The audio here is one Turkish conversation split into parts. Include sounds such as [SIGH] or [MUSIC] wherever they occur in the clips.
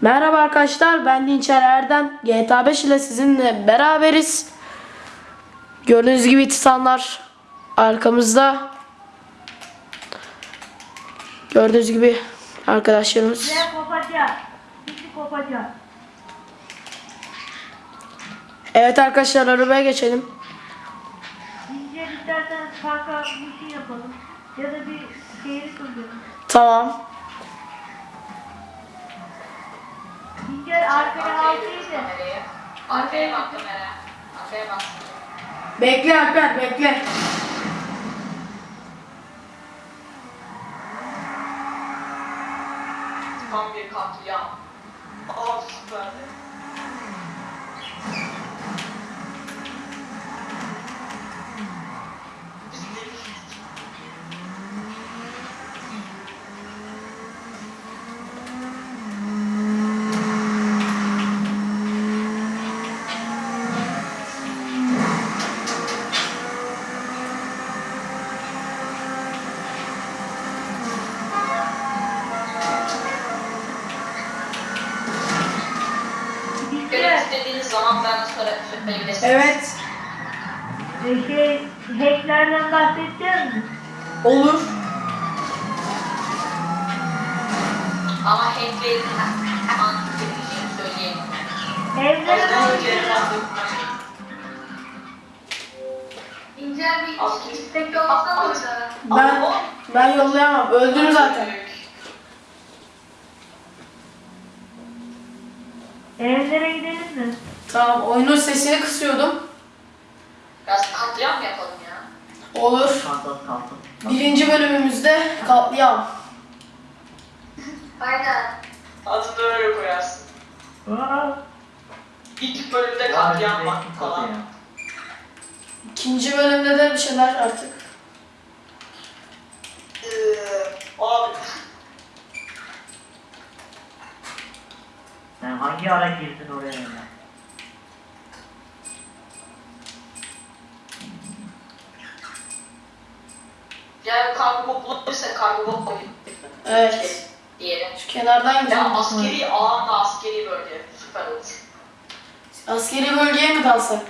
Merhaba arkadaşlar ben Dinçer Erdem. GTA 5 ile sizinle beraberiz. Gördüğünüz gibi titanlar arkamızda. Gördüğünüz gibi arkadaşlarımız. Evet arkadaşlar arabaya geçelim. İnce isterseniz kanka bir şey yapalım. Ya da bir şehir kuralım. Tamam. İnce arkaya alsaydı. Arkaya bak kamera. Arkaya bak. Bekle Alper bekle. Tam bir katliam. Aa süper. Zaman bana sonra söyleyebilirsiniz. Evet. e, şey hacklerden bahsedeceğiz mi? Olur. Ama hacklerin söyleyeyim. Evlere Ondan doğru önce gidiyoruz. İncel bir istek yollasana orada. Ben ben yollayamam. Öldürür zaten. Evlere gidelim mi? Tamam oyunun sesini kısıyordum. Biraz katliam mı yapalım ya? Olur. Kalsın kalsın. Birinci bölümümüzde katliam. Aynen. Adını öyle koyarsın. Aa, İlk bölümde katliam var falan. İkinci bölümde de bir şeyler artık. Ee, abi Sen hangi ara girdin oraya yani kargo bot bulabilirse kargo koyayım. Evet. Diyelim. Şu kenardan Ya gidelim. askeri alanla askeri bölge süper olur. Askeri bölgeye mi dalsak?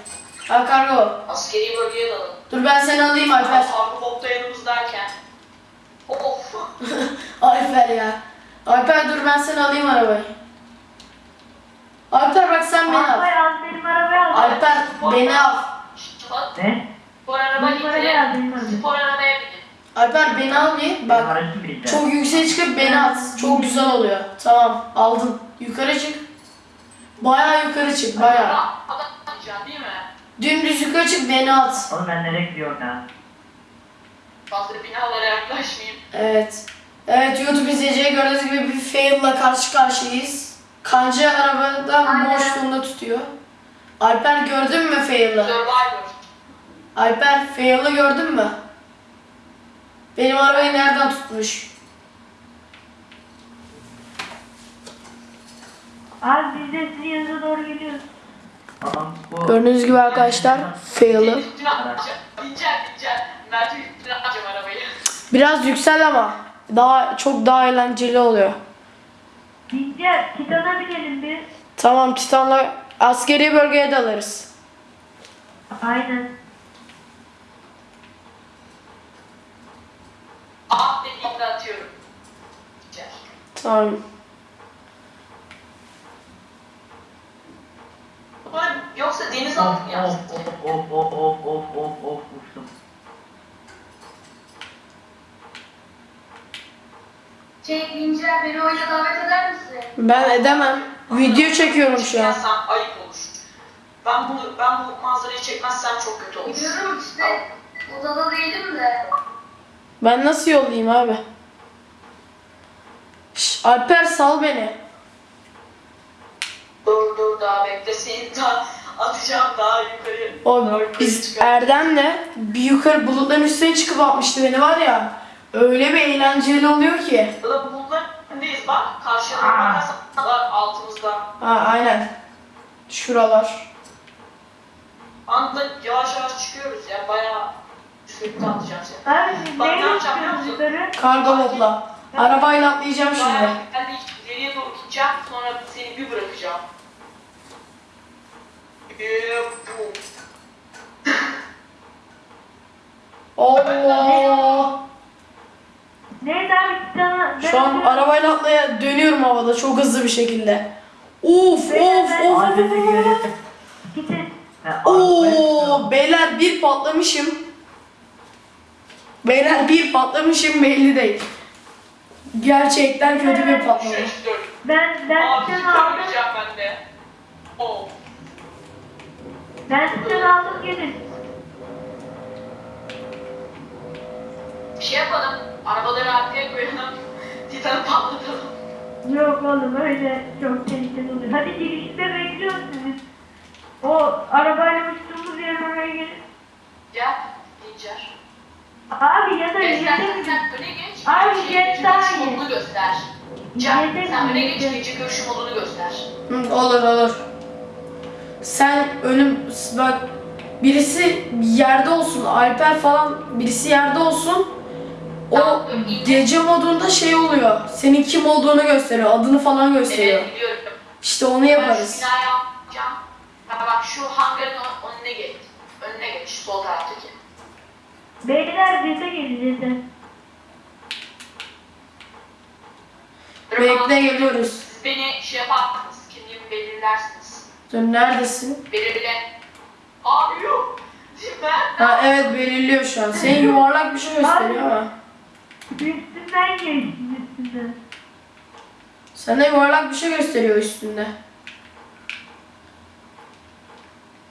Ha kargo. Askeri bölgeye dalalım. Dur ben seni alayım Alper. Kargo bot da yanımızdayken. Of. [LAUGHS] Alper ya. Alper dur ben seni alayım arabayı. Alper bak sen beni al. Alpay al benim arabayı al. Alper beni al. Ne? Spor araba Benim arabayı al benim gitti. arabayı. Spor arabaya. Alper beni al bir. Bak çok yükseğe çıkıp beni at. Çok güzel oluyor. Tamam aldın. Yukarı çık. Bayağı yukarı çık mi? Dümdüz yukarı çık beni at. Oğlum ben nereye gidiyorum ya? Fazla binalara yaklaşmayayım. Evet. Evet YouTube izleyiciye gördüğünüz gibi bir fail'la karşı karşıyayız. Kancı arabada Aynen. boşluğunda tutuyor. Alper gördün mü fail'ı? Survivor. Alper fail'ı gördün mü? Benim arabayı nereden tutmuş? Abi biz de sizin yanınıza doğru geliyoruz. Adam bu. Gördüğünüz gibi arkadaşlar fail'ı. Üstüne atacağım. Bineceğim bineceğim. Mert'in üstüne atacağım arabayı. Biraz yüksel ama daha çok daha eğlenceli oluyor. İnce Titan'a binelim biz. Tamam Titan'la askeri bölgeye dalarız. Aynen. Ah dediğimde atıyorum. Tamam. Ulan Yoksa deniz Of altı mı of yapsın? of of of of of of of uçtum. Şey Bincer beni oyuna davet eder misin? Ben edemem. Video çekiyorum şu an. Çekmezsem ayıp olur. Ben bunu ben bu manzarayı çekmezsem çok kötü olur. Biliyorum işte odada değilim de. Ben nasıl yollayayım abi? Şş, Alper sal beni. Dur dur daha bekle seni daha atacağım daha yukarı. O Daha yukarı biz çıkar. Erdem'le bir yukarı bulutların üstüne çıkıp atmıştı beni var ya. Öyle bir eğlenceli oluyor ki. Burada bulutlarındayız bak. Karşıya bakarsan var altımızda. Ha aynen. Şuralar. Anda yavaş yavaş çıkıyoruz ya bayağı sürekli atacağım seni. Abi siz Bak, ne neyle yapacağım biliyor çıkıyorsunuz musun? yukarı? Kargo botla. Arabayla atlayacağım şimdi. De hiç ileriye doğru gideceğim. Sonra seni bir bırakacağım. Eee. Allah. Neyse abi sana... Şu an arabayla atlaya dönüyorum havada çok hızlı bir şekilde. Of of of. Abi görüyor. Gidin. Ha, Oo beyler bir patlamışım. Beyler bir patlamışım belli değil. Gerçekten kötü bir patlama. Ben, ben Abi aldım. görmeyeceğim ben de. Oh. Ben sizden aldım gelin. Bir şey yapalım. Arabaları arkaya koyalım. [LAUGHS] Titan'ı patlatalım. Yok oğlum öyle çok tehlikeli oluyor. Hadi girişte bekliyoruz sizi. O arabayla uçtuğumuz yer oraya gelin. Gel. Dincer. Abi ya da Gel sen, mi? öne geç. Abi, Şey, iyi. modunu göster. Can, sen mi, öne geç gece görüş modunu göster. Hı, olur olur. Sen önüm bak birisi yerde olsun Alper falan birisi yerde olsun. O Tamam, iyi. gece modunda şey oluyor. Senin kim olduğunu gösteriyor. Adını falan gösteriyor. Evet biliyorum. İşte onu Ben şu yaparız. binayı yapacağım. Ha bak şu hangarın ön- önüne geç. Önüne geç. Sol taraftaki. Beyler yete gelin. Bekle geliyoruz. Siz beni şey yaparsınız. Kimliğimi belirlersiniz. Dur neredesin? Belirle. Abi yok. Ben Ha evet belirliyor şu an. Senin yuvarlak bir şey gösteriyor ama. Üstünden geçtin üstünden. Sana yuvarlak bir şey gösteriyor üstünde.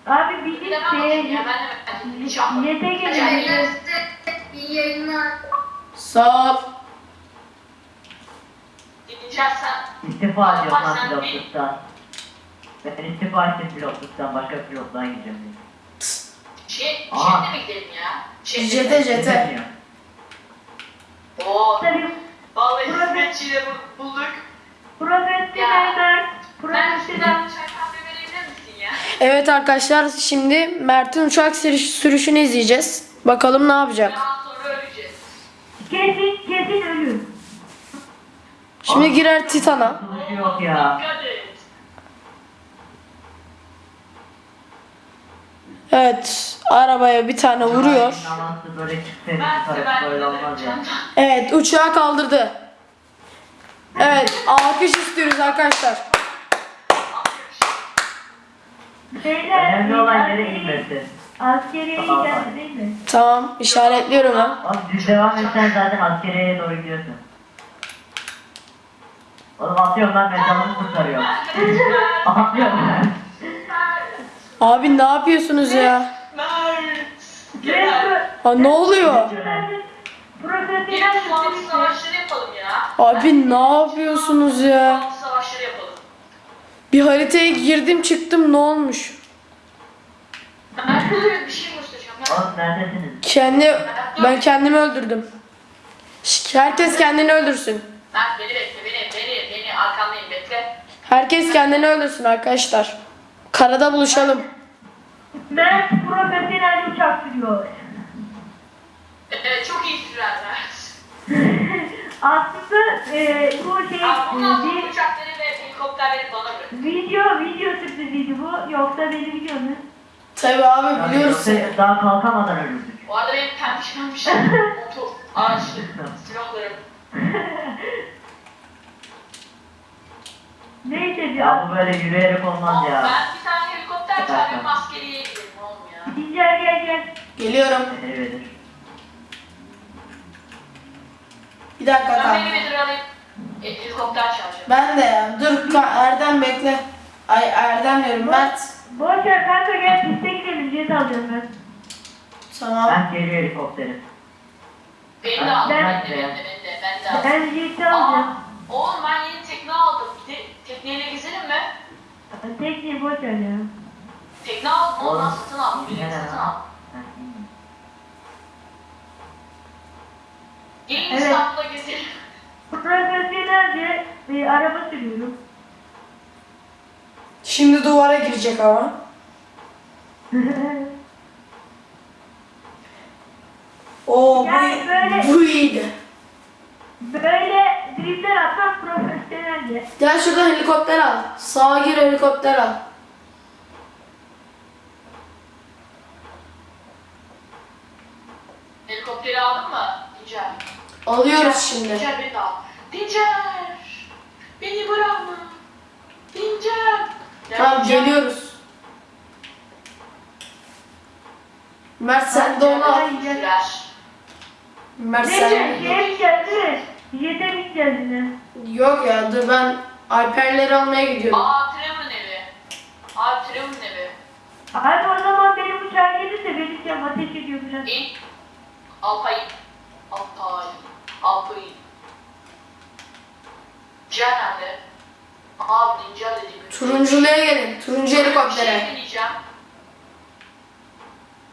Abi bir bilemem bakayım ya. de Ben ben yete gelin. Size iyi yayınlar. Sağ ol. Sen. İstifa ediyorum Bak lan sen bir- pilotluktan. Ben istifa ettim pilotluktan başka pilotluğa gideceğim. Şey, şeyde mi gidelim ya? Şey, Jete jete. Oo. Tabii Vallahi hizmetçiyle bul- bulduk. profesyoneller. Ben sizden Profesyonel. çay kahve verebilir misin ya? Evet arkadaşlar şimdi Mert'in uçak sürüş- sürüşünü izleyeceğiz. Bakalım ne yapacak. Kesin kesin ölür. Şimdi girer Titan'a. Yok ya. Evet arabaya bir tane vuruyor. Evet uçağı kaldırdı. Evet alkış istiyoruz arkadaşlar. Beyler. Önemli olan yere inmesi. Askeriye tamam. değil mi? Tamam işaretliyorum. Oğlum düz devam etsen zaten askeriyeye doğru gidiyorsun. Oğlum atıyorum lan ben canımı kurtarıyorum. Atıyorum ben. Abi ne yapıyorsunuz ya? Ha ne oluyor? Gelin profesyonel sağlık polis. savaşları yapalım ya. Abi ne yapıyorsunuz ya? Sağlık savaşları yapalım. Bir haritaya girdim çıktım ne olmuş? Bir şey göstereceğim. Mert. Oğlum neredesiniz? Kendi ben kendimi öldürdüm. Şş, Herkes kendini öldürsün. Mert beni bekle beni beni beni arkandayım bekle. Herkes kendini öldürsün arkadaşlar. Karada buluşalım. Mert profesyonel uçak sürüyor. Evet çok iyi sürer Mert. [LAUGHS] Aslında e, bu şey Abi bundan sonra bir uçakları ve helikopterleri bana bırak. video video sürprizi bu yoksa beni biliyor musun? Tabi abi Yani biliyoruz yoksa seni. Daha kalkamadan ölürdük. Bu arada benim pembiş pembiş [LAUGHS] motor, araçlı, silahlarım. [LAUGHS] Neyse bir Ya bu böyle yürüyerek olmaz Ama ya. ben bir tane helikopter çağırıyorum askeriye gidelim oğlum ya. Dincer gel gel. Geliyorum. Beni verir. Bir dakika Ben kanka. Bedir'i alayım. E, helikopter çağıracağım. Ben de ya. Dur ka- Erdem bekle. Ay Erdem diyorum Mert. Boş ver kanka gel piste gidelim jet alacağım ben. Tamam. Ben geliyor helikopterim. Beni de al, Ben- ben de, ben de, ben de, ben de al. Ben jeti alacağım. Aa, oğlum ben yeni tekne aldım. Te tekneyle gezelim mi? Tekniği boş ver ya. Tekne aldım, ondan satın al. Yine satın al. Gelin Evet. İstanbul'a gezelim. Profesyonelce bir araba sürüyorum. Şimdi duvara girecek ama. [LAUGHS] Oo bu, Yani böyle- bu iyiydi. Böyle drifter atmak profesyonelce. Gel şuradan helikopter al. Sağa gir helikopter al. Helikopteri aldın mı? Dincer. Alıyoruz Dincer, şimdi. Dincer beni al. Dincer! Beni bırakma. Tamam geliyoruz. Mert sen de onu al. Mert Neyse sen. şeye gideceğiz değil mi? Yete yine. Yok ya dur ben Alperleri almaya gidiyorum. Aa Trevor'ın evi. Abi Trevor'ın evi. Abi o zaman benim uçağım gelirse beni şey ateş ediyor biraz. İn. Alpay. Alpay. Alpay. Dincer nerede? Abi dediğim. Turunculuya gelin. Turuncu şey helikoptere. deneyeceğim.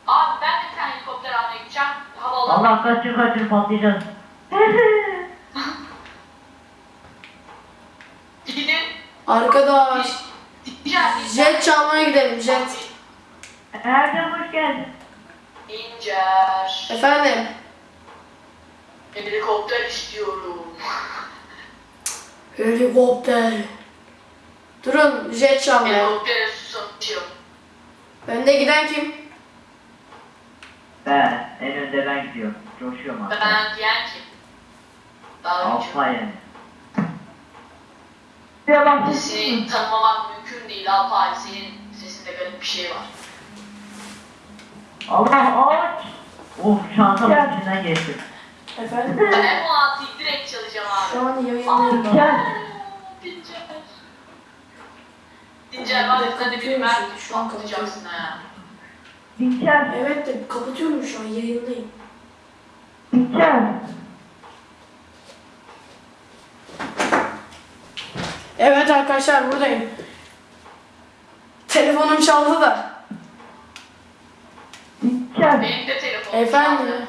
Abi ben de bir tane helikopter almaya gideceğim. Allah kaçır kaçır patlayacağız. [LAUGHS] Gidin. Arkadaş. Jet çalmaya gidelim jet. Erdem hoş geldin. İncer. Efendim. Helikopter istiyorum. [LAUGHS] Helikopter. Durun jet çalmaya. Önde giden kim? Ben en önde ben gidiyorum. Coşuyorum hatta. Ben diyen kim? Alfa yani. Şuraya bak. Seni tanımamak mümkün değil Alpay. Senin sesinde garip bir şey var. Allah aç. Of şansım Gel. içinden geçtim. Efendim. Ben M16'yı direkt çalacağım abi. Şu an yayındayım. ben. Gel. Dincer. Dincer var ya sen de bir şimdi, şu an patlayacaksın ha. Dinçer. Evet de kapatıyorum şu an yayındayım. Dinçer. Evet arkadaşlar buradayım. Telefonum çaldı da. Dinçer. Benim de telefonum Efendim. çaldı.